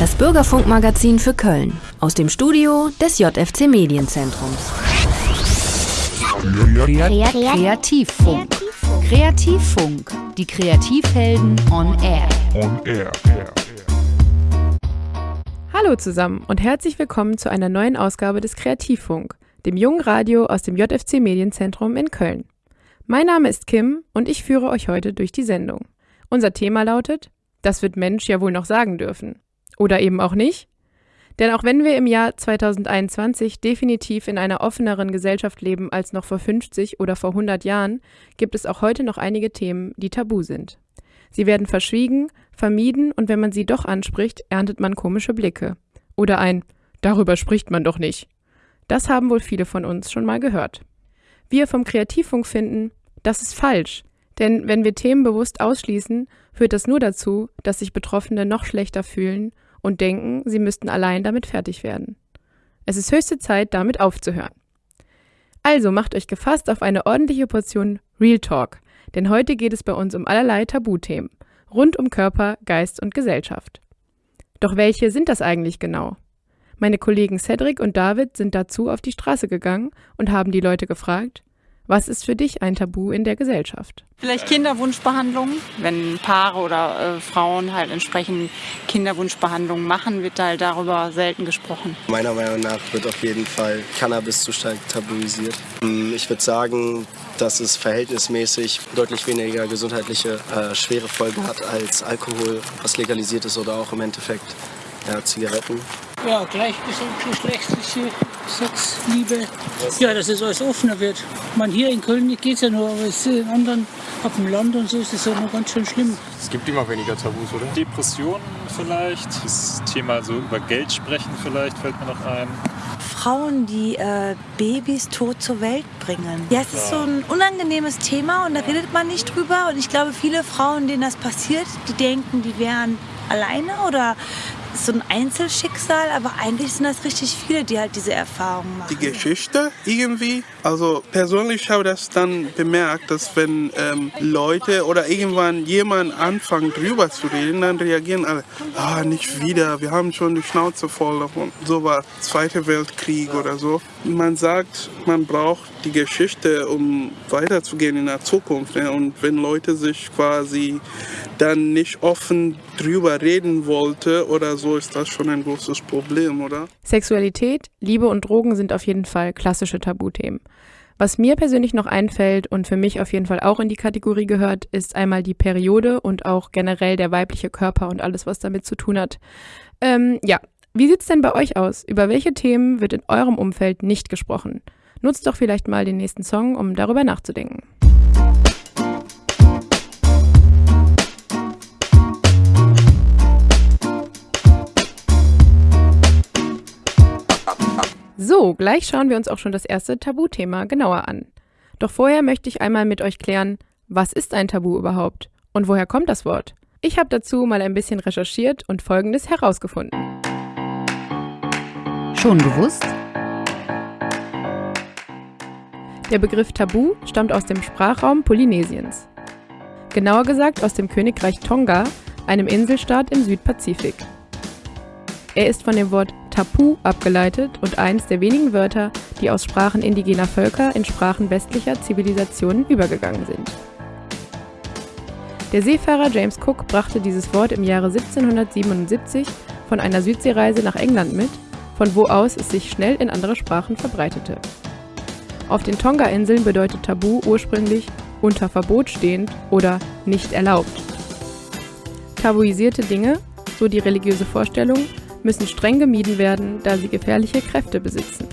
Das Bürgerfunkmagazin für Köln aus dem Studio des JFC Medienzentrums. Kreativfunk. Kreativfunk. Die Kreativhelden on Air. On Air. Hallo zusammen und herzlich willkommen zu einer neuen Ausgabe des Kreativfunk, dem jungen Radio aus dem JFC Medienzentrum in Köln. Mein Name ist Kim und ich führe euch heute durch die Sendung. Unser Thema lautet, das wird Mensch ja wohl noch sagen dürfen. Oder eben auch nicht. Denn auch wenn wir im Jahr 2021 definitiv in einer offeneren Gesellschaft leben als noch vor 50 oder vor 100 Jahren, gibt es auch heute noch einige Themen, die tabu sind. Sie werden verschwiegen, vermieden und wenn man sie doch anspricht, erntet man komische Blicke. Oder ein Darüber spricht man doch nicht. Das haben wohl viele von uns schon mal gehört. Wir vom Kreativfunk finden, das ist falsch. Denn wenn wir Themen bewusst ausschließen, führt das nur dazu, dass sich Betroffene noch schlechter fühlen und denken, sie müssten allein damit fertig werden. Es ist höchste Zeit, damit aufzuhören. Also macht euch gefasst auf eine ordentliche Portion Real Talk, denn heute geht es bei uns um allerlei Tabuthemen, rund um Körper, Geist und Gesellschaft. Doch welche sind das eigentlich genau? Meine Kollegen Cedric und David sind dazu auf die Straße gegangen und haben die Leute gefragt, was ist für dich ein Tabu in der Gesellschaft? Vielleicht Kinderwunschbehandlung. Wenn Paare oder äh, Frauen halt entsprechend Kinderwunschbehandlungen machen, wird halt darüber selten gesprochen. Meiner Meinung nach wird auf jeden Fall Cannabis zu stark tabuisiert. Hm, ich würde sagen, dass es verhältnismäßig deutlich weniger gesundheitliche äh, schwere Folgen hat als Alkohol, was legalisiert ist oder auch im Endeffekt ja, Zigaretten. Ja, gleichgeschlechtliche Sex, Liebe. Ja, dass es alles offener wird. Man hier in Köln geht es ja nur, aber in anderen, ab dem Land und so ist es ja noch ganz schön schlimm. Es gibt immer weniger Tabus, oder? Depressionen vielleicht, das Thema so über Geld sprechen vielleicht fällt mir noch ein. Frauen, die äh, Babys tot zur Welt bringen. Ja, es ist so ein unangenehmes Thema und da redet man nicht drüber. Und ich glaube, viele Frauen, denen das passiert, die denken, die wären alleine oder so ein Einzelschicksal, aber eigentlich sind das richtig viele, die halt diese Erfahrungen machen. Die Geschichte irgendwie. Also persönlich habe ich das dann bemerkt, dass wenn ähm, Leute oder irgendwann jemand anfangen drüber zu reden, dann reagieren alle, ah, nicht wieder, wir haben schon die Schnauze voll davon. So war Zweiter Weltkrieg oder so. Man sagt, man braucht die Geschichte, um weiterzugehen in der Zukunft. Ne? Und wenn Leute sich quasi dann nicht offen drüber reden wollte oder so, ist das schon ein großes Problem, oder? Sexualität, Liebe und Drogen sind auf jeden Fall klassische Tabuthemen. Was mir persönlich noch einfällt und für mich auf jeden Fall auch in die Kategorie gehört, ist einmal die Periode und auch generell der weibliche Körper und alles, was damit zu tun hat. Ähm, ja, wie sieht's denn bei euch aus? Über welche Themen wird in eurem Umfeld nicht gesprochen? Nutzt doch vielleicht mal den nächsten Song, um darüber nachzudenken. So, gleich schauen wir uns auch schon das erste Tabuthema genauer an. Doch vorher möchte ich einmal mit euch klären, was ist ein Tabu überhaupt und woher kommt das Wort? Ich habe dazu mal ein bisschen recherchiert und Folgendes herausgefunden. Schon gewusst? Der Begriff Tabu stammt aus dem Sprachraum Polynesiens. Genauer gesagt aus dem Königreich Tonga, einem Inselstaat im Südpazifik. Er ist von dem Wort Tapu abgeleitet und eines der wenigen Wörter, die aus Sprachen indigener Völker in Sprachen westlicher Zivilisationen übergegangen sind. Der Seefahrer James Cook brachte dieses Wort im Jahre 1777 von einer Südseereise nach England mit, von wo aus es sich schnell in andere Sprachen verbreitete. Auf den Tonga-Inseln bedeutet Tabu ursprünglich unter Verbot stehend oder nicht erlaubt. Tabuisierte Dinge, so die religiöse Vorstellung, müssen streng gemieden werden, da sie gefährliche Kräfte besitzen.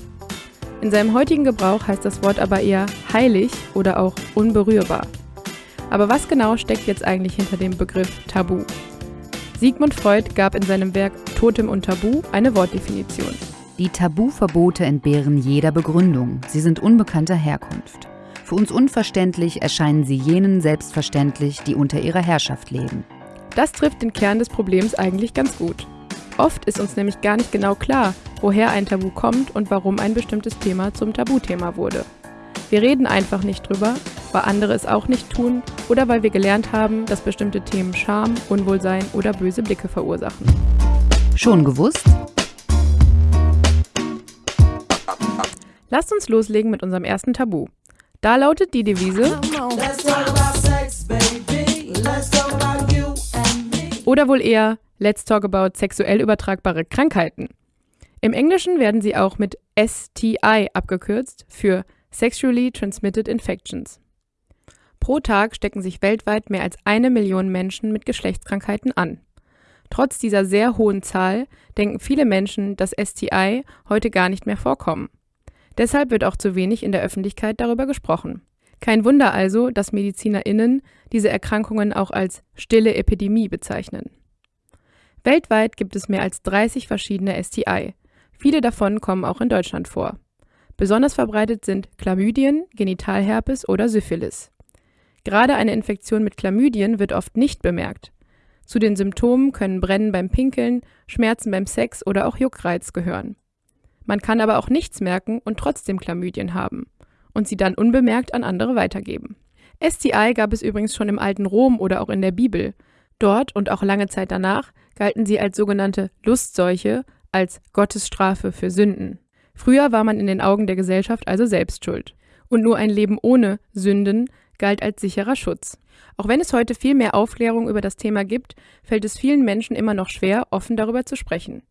In seinem heutigen Gebrauch heißt das Wort aber eher heilig oder auch unberührbar. Aber was genau steckt jetzt eigentlich hinter dem Begriff Tabu? Sigmund Freud gab in seinem Werk Totem und Tabu eine Wortdefinition. Die Tabuverbote entbehren jeder Begründung. Sie sind unbekannter Herkunft. Für uns unverständlich erscheinen sie jenen selbstverständlich, die unter ihrer Herrschaft leben. Das trifft den Kern des Problems eigentlich ganz gut. Oft ist uns nämlich gar nicht genau klar, woher ein Tabu kommt und warum ein bestimmtes Thema zum Tabuthema wurde. Wir reden einfach nicht drüber, weil andere es auch nicht tun oder weil wir gelernt haben, dass bestimmte Themen Scham, Unwohlsein oder böse Blicke verursachen. Schon gewusst? Lasst uns loslegen mit unserem ersten Tabu. Da lautet die Devise oder wohl eher Let's talk about sexuell übertragbare Krankheiten. Im Englischen werden sie auch mit STI abgekürzt für Sexually Transmitted Infections. Pro Tag stecken sich weltweit mehr als eine Million Menschen mit Geschlechtskrankheiten an. Trotz dieser sehr hohen Zahl denken viele Menschen, dass STI heute gar nicht mehr vorkommen. Deshalb wird auch zu wenig in der Öffentlichkeit darüber gesprochen. Kein Wunder also, dass MedizinerInnen diese Erkrankungen auch als stille Epidemie bezeichnen. Weltweit gibt es mehr als 30 verschiedene STI. Viele davon kommen auch in Deutschland vor. Besonders verbreitet sind Chlamydien, Genitalherpes oder Syphilis. Gerade eine Infektion mit Chlamydien wird oft nicht bemerkt. Zu den Symptomen können Brennen beim Pinkeln, Schmerzen beim Sex oder auch Juckreiz gehören. Man kann aber auch nichts merken und trotzdem Chlamydien haben und sie dann unbemerkt an andere weitergeben. STI gab es übrigens schon im alten Rom oder auch in der Bibel. Dort und auch lange Zeit danach galten sie als sogenannte Lustseuche, als Gottesstrafe für Sünden. Früher war man in den Augen der Gesellschaft also selbst schuld. Und nur ein Leben ohne Sünden galt als sicherer Schutz. Auch wenn es heute viel mehr Aufklärung über das Thema gibt, fällt es vielen Menschen immer noch schwer, offen darüber zu sprechen.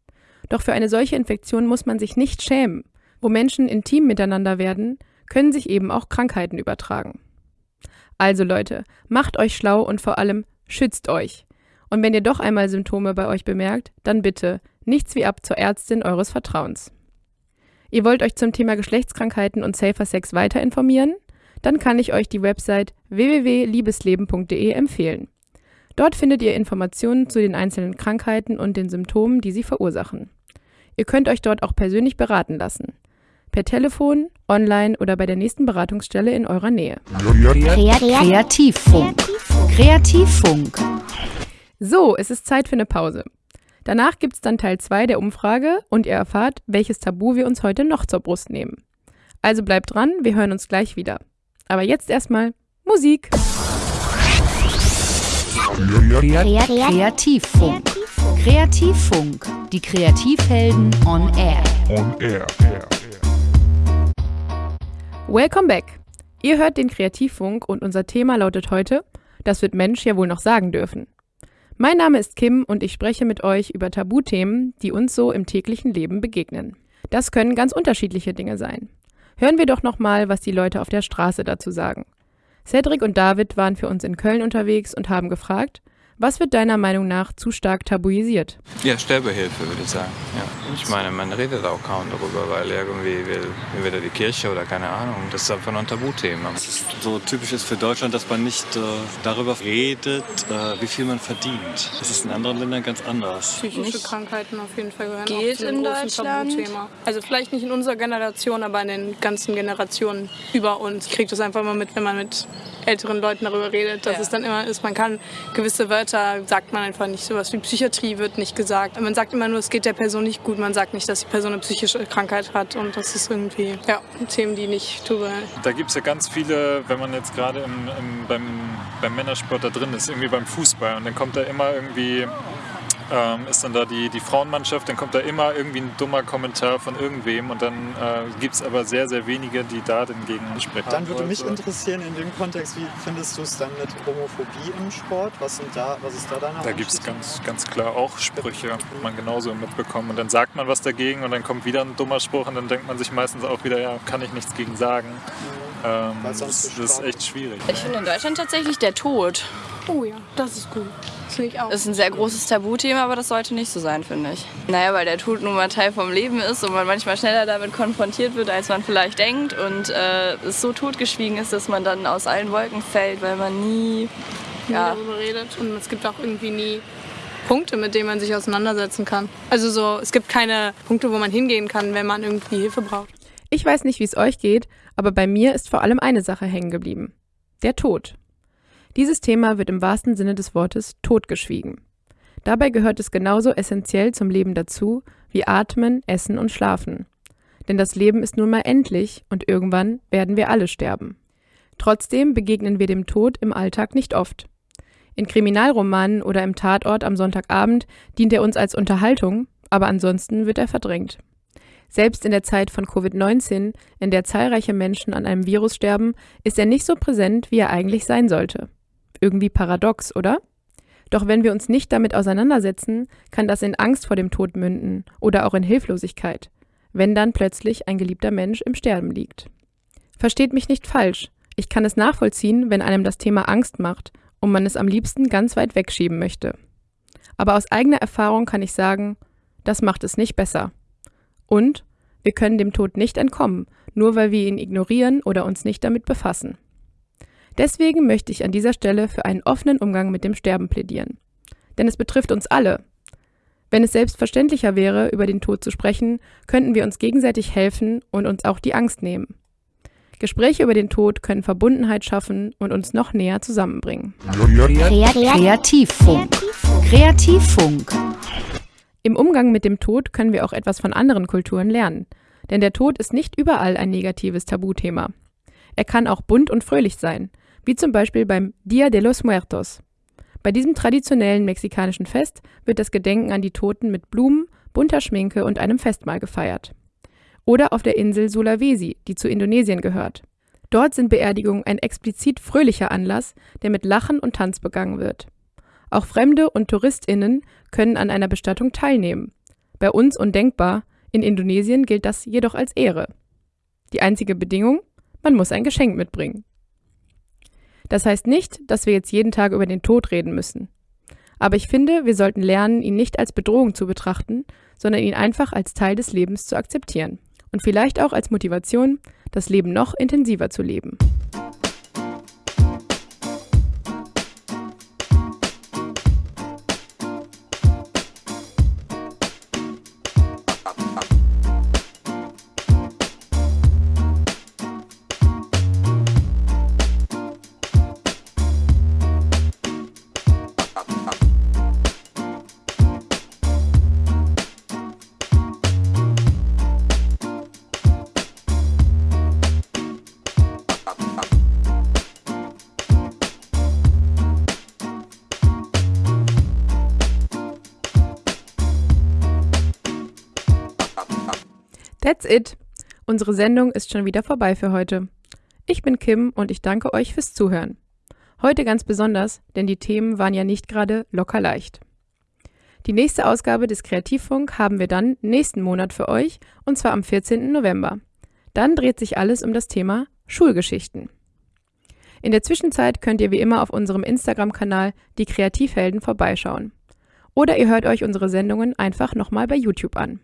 Doch für eine solche Infektion muss man sich nicht schämen. Wo Menschen intim miteinander werden, können sich eben auch Krankheiten übertragen. Also Leute, macht euch schlau und vor allem schützt euch. Und wenn ihr doch einmal Symptome bei euch bemerkt, dann bitte nichts wie ab zur Ärztin eures Vertrauens. Ihr wollt euch zum Thema Geschlechtskrankheiten und Safer Sex weiter informieren? Dann kann ich euch die Website www.liebesleben.de empfehlen. Dort findet ihr Informationen zu den einzelnen Krankheiten und den Symptomen, die sie verursachen. Ihr könnt euch dort auch persönlich beraten lassen. Per Telefon, online oder bei der nächsten Beratungsstelle in eurer Nähe. Kreativfunk. Kreativfunk. So, es ist Zeit für eine Pause. Danach gibt es dann Teil 2 der Umfrage und ihr erfahrt, welches Tabu wir uns heute noch zur Brust nehmen. Also bleibt dran, wir hören uns gleich wieder. Aber jetzt erstmal Musik. Kreativfunk. Kreativfunk. Die Kreativhelden on air. On air. Welcome back. Ihr hört den Kreativfunk und unser Thema lautet heute, das wird Mensch ja wohl noch sagen dürfen. Mein Name ist Kim und ich spreche mit euch über Tabuthemen, die uns so im täglichen Leben begegnen. Das können ganz unterschiedliche Dinge sein. Hören wir doch nochmal, was die Leute auf der Straße dazu sagen. Cedric und David waren für uns in Köln unterwegs und haben gefragt, was wird deiner Meinung nach zu stark tabuisiert? Ja, Sterbehilfe würde ich sagen. Ja. Ich meine, man redet auch kaum darüber, weil irgendwie will entweder die Kirche oder keine Ahnung. Das ist einfach noch ein Tabuthema. Es ist so typisch ist für Deutschland, dass man nicht äh, darüber redet, äh, wie viel man verdient. Das ist in anderen Ländern ganz anders. Psychische Krankheiten auf jeden Fall gehören Geht auch zu einem in großen Deutschland. Tabuthema. Also vielleicht nicht in unserer Generation, aber in den ganzen Generationen über uns. Ich kriege das einfach mal mit, wenn man mit älteren Leuten darüber redet, dass Ja. es dann immer ist, man kann gewisse Wörter, sagt man einfach nicht. Sowas wie Psychiatrie wird nicht gesagt. Man sagt immer nur, es geht der Person nicht gut. Man sagt nicht, dass die Person eine psychische Krankheit hat. Und das ist irgendwie, ja, Themen, die nicht drüber Da gibt es ja ganz viele, wenn man jetzt gerade im, im, beim, beim Männersport da drin ist, irgendwie beim Fußball. Und dann kommt da immer irgendwie, ähm, ist dann da die, die Frauenmannschaft, dann kommt da immer irgendwie ein dummer Kommentar von irgendwem. Und dann äh, gibt es aber sehr, sehr wenige, die da dagegen sprechen. Dann würde mich Also, interessieren in dem Kontext, wie findest du es dann mit Homophobie im Sport? Was, sind da, was ist da deine Da gibt es ganz, ganz klar auch Sprüche, die man genauso mitbekommt. Und dann sagt man was dagegen und dann kommt wieder ein dummer Spruch und dann denkt man sich meistens auch wieder, ja, kann ich nichts gegen sagen. Ähm, Weil das, das ist echt schwierig. Ich finde in Deutschland tatsächlich der Tod. Oh ja, das ist gut. Das finde ich auch. Das ist ein sehr großes Tabuthema, aber das sollte nicht so sein, finde ich. Naja, weil der Tod nun mal Teil vom Leben ist und man manchmal schneller damit konfrontiert wird, als man vielleicht denkt. Und äh, es so totgeschwiegen ist, dass man dann aus allen Wolken fällt, weil man nie. nie Ja, darüber redet. Und es gibt auch irgendwie nie Punkte, mit denen man sich auseinandersetzen kann. Also so, es gibt keine Punkte, wo man hingehen kann, wenn man irgendwie Hilfe braucht. Ich weiß nicht, wie es euch geht, aber bei mir ist vor allem eine Sache hängen geblieben. Der Tod. Dieses Thema wird im wahrsten Sinne des Wortes totgeschwiegen. Dabei gehört es genauso essentiell zum Leben dazu wie Atmen, Essen und Schlafen. Denn das Leben ist nun mal endlich und irgendwann werden wir alle sterben. Trotzdem begegnen wir dem Tod im Alltag nicht oft. In Kriminalromanen oder im Tatort am Sonntagabend dient er uns als Unterhaltung, aber ansonsten wird er verdrängt. Selbst in der Zeit von Covid-19, in der zahlreiche Menschen an einem Virus sterben, ist er nicht so präsent, wie er eigentlich sein sollte. Irgendwie paradox, oder? Doch wenn wir uns nicht damit auseinandersetzen, kann das in Angst vor dem Tod münden oder auch in Hilflosigkeit, wenn dann plötzlich ein geliebter Mensch im Sterben liegt. Versteht mich nicht falsch, ich kann es nachvollziehen, wenn einem das Thema Angst macht und man es am liebsten ganz weit wegschieben möchte. Aber aus eigener Erfahrung kann ich sagen, das macht es nicht besser. Und wir können dem Tod nicht entkommen, nur weil wir ihn ignorieren oder uns nicht damit befassen. Deswegen möchte ich an dieser Stelle für einen offenen Umgang mit dem Sterben plädieren. Denn es betrifft uns alle. Wenn es selbstverständlicher wäre, über den Tod zu sprechen, könnten wir uns gegenseitig helfen und uns auch die Angst nehmen. Gespräche über den Tod können Verbundenheit schaffen und uns noch näher zusammenbringen. Kreativfunk. Kreativfunk. Im Umgang mit dem Tod können wir auch etwas von anderen Kulturen lernen. Denn der Tod ist nicht überall ein negatives Tabuthema. Er kann auch bunt und fröhlich sein, wie zum Beispiel beim Dia de los Muertos. Bei diesem traditionellen mexikanischen Fest wird das Gedenken an die Toten mit Blumen, bunter Schminke und einem Festmahl gefeiert. Oder auf der Insel Sulawesi, die zu Indonesien gehört. Dort sind Beerdigungen ein explizit fröhlicher Anlass, der mit Lachen und Tanz begangen wird. Auch Fremde und TouristInnen können an einer Bestattung teilnehmen. Bei uns undenkbar, in Indonesien gilt das jedoch als Ehre. Die einzige Bedingung? Man muss ein Geschenk mitbringen. Das heißt nicht, dass wir jetzt jeden Tag über den Tod reden müssen. Aber ich finde, wir sollten lernen, ihn nicht als Bedrohung zu betrachten, sondern ihn einfach als Teil des Lebens zu akzeptieren. Und vielleicht auch als Motivation, das Leben noch intensiver zu leben. That's it. Unsere Sendung ist schon wieder vorbei für heute. Ich bin Kim und ich danke euch fürs Zuhören. Heute ganz besonders, denn die Themen waren ja nicht gerade locker leicht. Die nächste Ausgabe des Kreativfunk haben wir dann nächsten Monat für euch und zwar am 14. November. Dann dreht sich alles um das Thema Schulgeschichten. In der Zwischenzeit könnt ihr wie immer auf unserem Instagram-Kanal die Kreativhelden vorbeischauen. Oder ihr hört euch unsere Sendungen einfach nochmal bei YouTube an.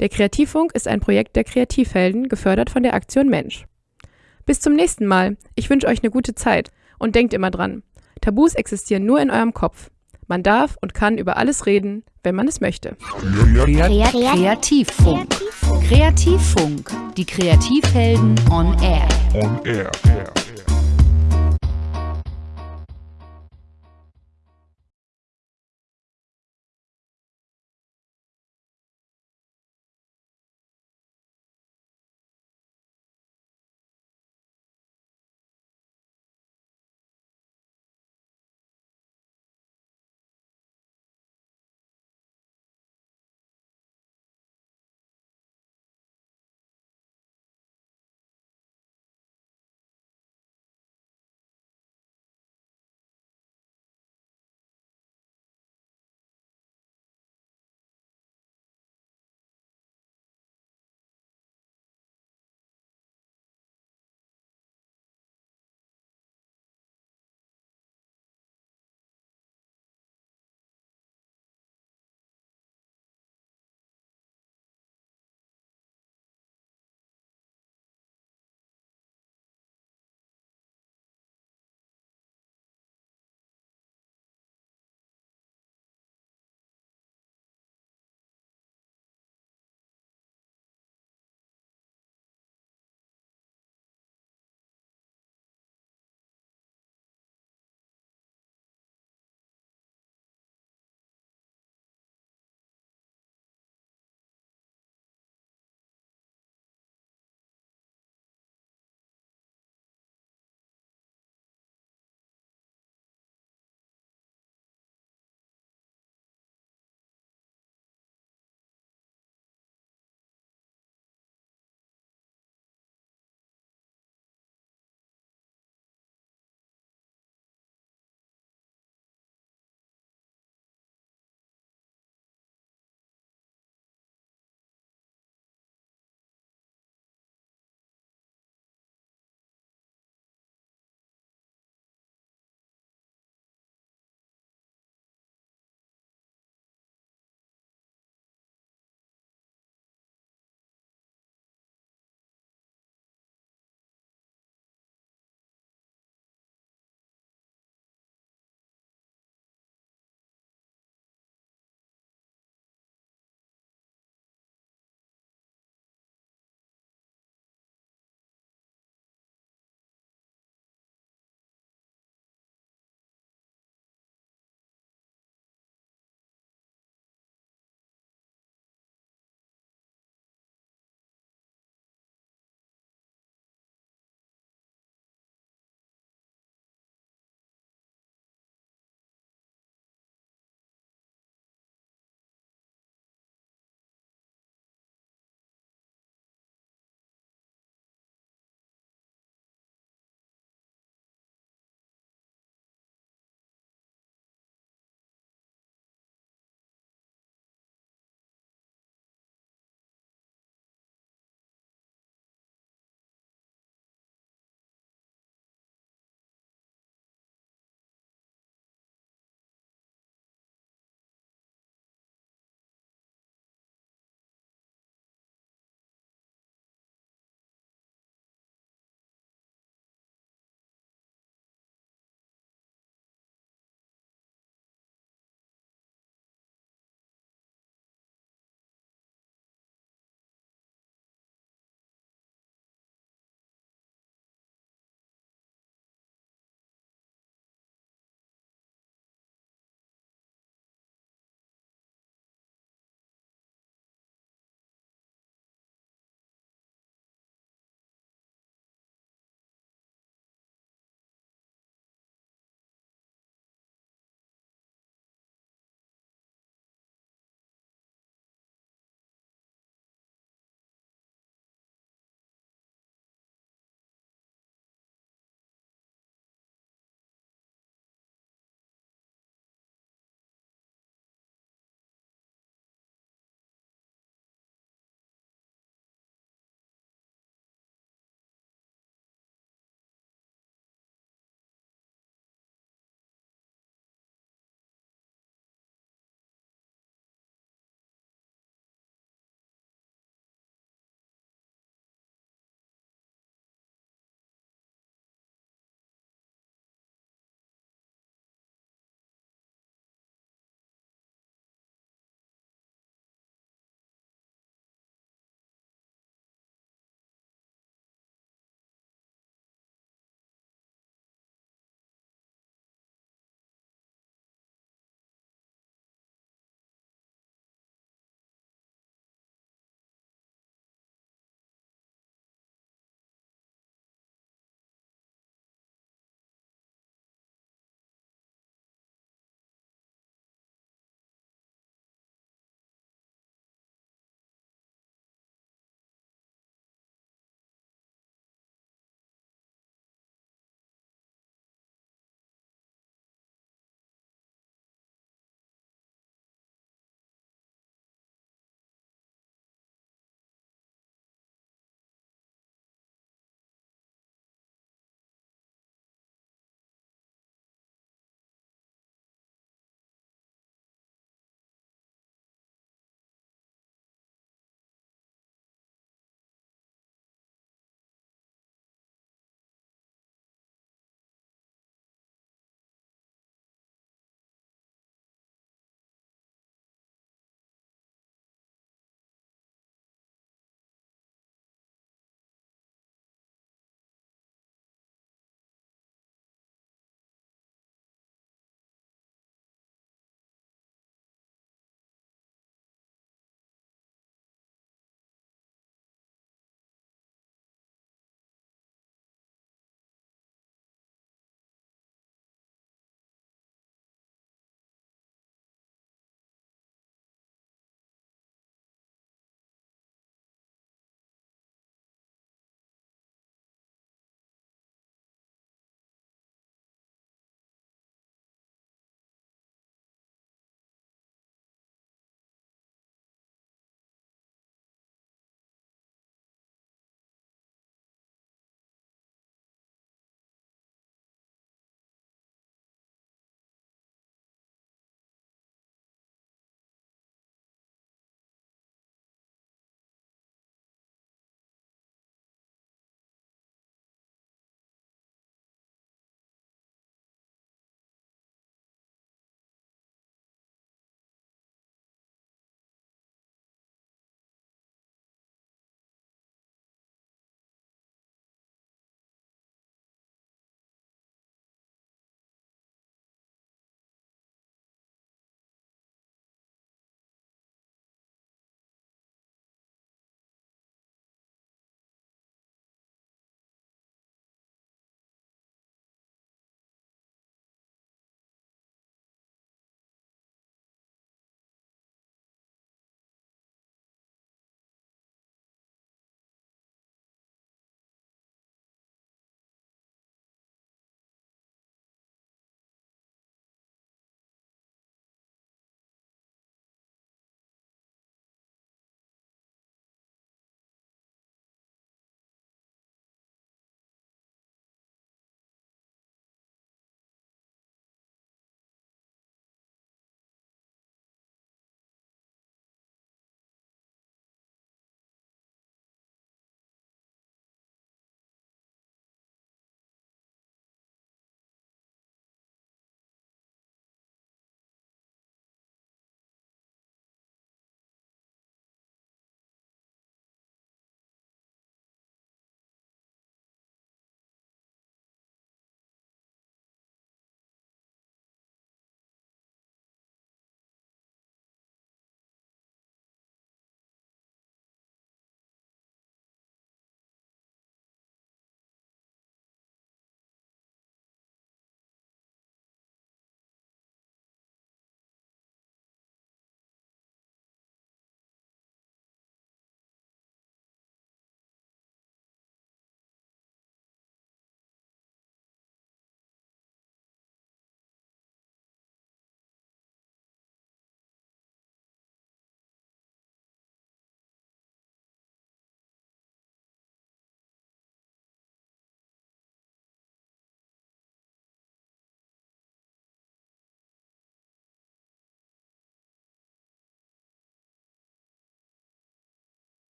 Der Kreativfunk ist ein Projekt der Kreativhelden, gefördert von der Aktion Mensch. Bis zum nächsten Mal. Ich wünsche euch eine gute Zeit. Und denkt immer dran, Tabus existieren nur in eurem Kopf. Man darf und kann über alles reden, wenn man es möchte. Kreativfunk. Kreativfunk. Die Kreativhelden on Air. On Air.